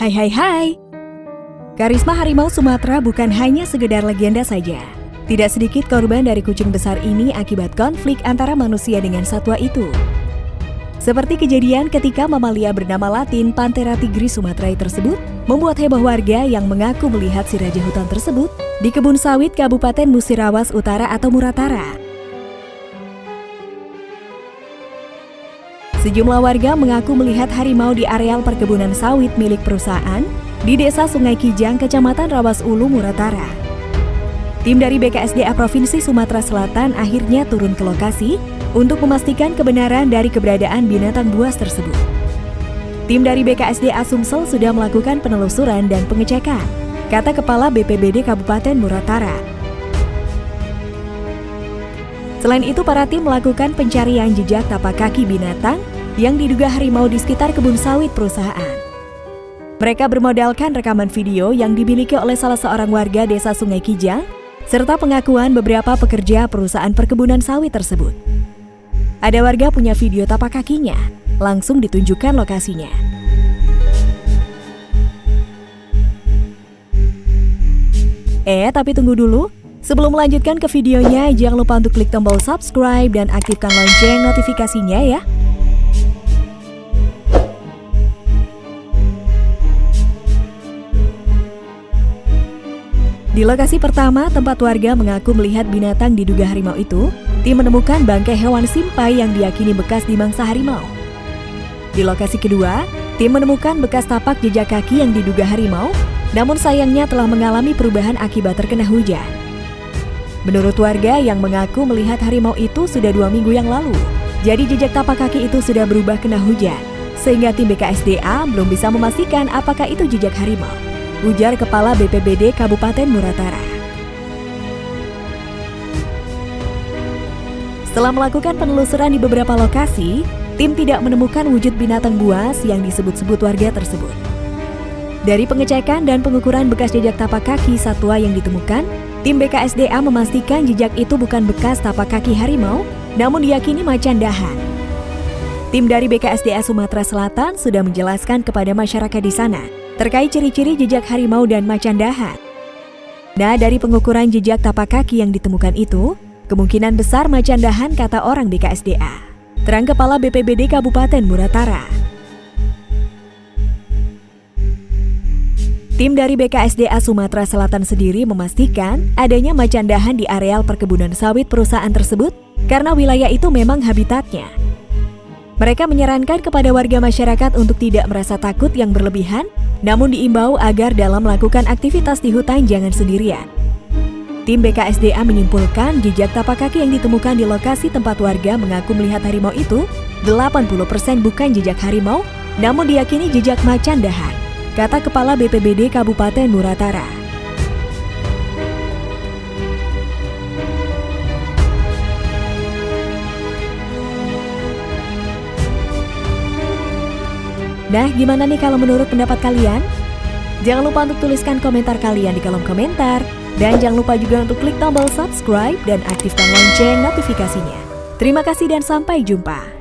Hai hai hai. Karisma harimau Sumatera bukan hanya sekedar legenda saja. Tidak sedikit korban dari kucing besar ini akibat konflik antara manusia dengan satwa itu. Seperti kejadian ketika mamalia bernama latin Panthera tigris sumaterae tersebut membuat heboh warga yang mengaku melihat si raja hutan tersebut di kebun sawit Kabupaten Musirawas Utara atau Muratara. Sejumlah warga mengaku melihat harimau di areal perkebunan sawit milik perusahaan di Desa Sungai Kijang, Kecamatan Rawas Ulu, Muratara. Tim dari BKSDA Provinsi Sumatera Selatan akhirnya turun ke lokasi untuk memastikan kebenaran dari keberadaan binatang buas tersebut. Tim dari BKSDA Sumsel sudah melakukan penelusuran dan pengecekan, kata Kepala BPBD Kabupaten Muratara. Selain itu, para tim melakukan pencarian jejak tapak kaki binatang yang diduga harimau di sekitar kebun sawit perusahaan. Mereka bermodalkan rekaman video yang dimiliki oleh salah seorang warga desa Sungai Kijang, serta pengakuan beberapa pekerja perusahaan perkebunan sawit tersebut. Ada warga punya video tapak kakinya, langsung ditunjukkan lokasinya. Eh, tapi tunggu dulu. Sebelum melanjutkan ke videonya, jangan lupa untuk klik tombol subscribe dan aktifkan lonceng notifikasinya ya. Di lokasi pertama, tempat warga mengaku melihat binatang diduga harimau itu, tim menemukan bangkai hewan simpai yang diyakini bekas dimangsa harimau. Di lokasi kedua, tim menemukan bekas tapak jejak kaki yang diduga harimau, namun sayangnya telah mengalami perubahan akibat terkena hujan. Menurut warga yang mengaku melihat harimau itu sudah dua minggu yang lalu, jadi jejak tapak kaki itu sudah berubah kena hujan, sehingga tim BKSDA belum bisa memastikan apakah itu jejak harimau ujar Kepala BPBD Kabupaten Muratara. Setelah melakukan penelusuran di beberapa lokasi, tim tidak menemukan wujud binatang buas yang disebut-sebut warga tersebut. Dari pengecekan dan pengukuran bekas jejak tapak kaki satwa yang ditemukan, tim BKSDA memastikan jejak itu bukan bekas tapak kaki harimau, namun diyakini macan dahan. Tim dari BKSDA Sumatera Selatan sudah menjelaskan kepada masyarakat di sana terkait ciri-ciri jejak harimau dan macan dahan. Nah, dari pengukuran jejak tapak kaki yang ditemukan itu, kemungkinan besar macan dahan kata orang BKSDA. Terang Kepala BPBD Kabupaten Muratara. Tim dari BKSDA Sumatera Selatan sendiri memastikan adanya macan dahan di areal perkebunan sawit perusahaan tersebut karena wilayah itu memang habitatnya. Mereka menyarankan kepada warga masyarakat untuk tidak merasa takut yang berlebihan namun diimbau agar dalam melakukan aktivitas di hutan jangan sendirian. Tim BKSDA menyimpulkan jejak tapak kaki yang ditemukan di lokasi tempat warga mengaku melihat harimau itu 80% bukan jejak harimau, namun diyakini jejak macan dahan, kata Kepala BPBD Kabupaten Muratara. Nah, gimana nih kalau menurut pendapat kalian? Jangan lupa untuk tuliskan komentar kalian di kolom komentar. Dan jangan lupa juga untuk klik tombol subscribe dan aktifkan lonceng notifikasinya. Terima kasih dan sampai jumpa.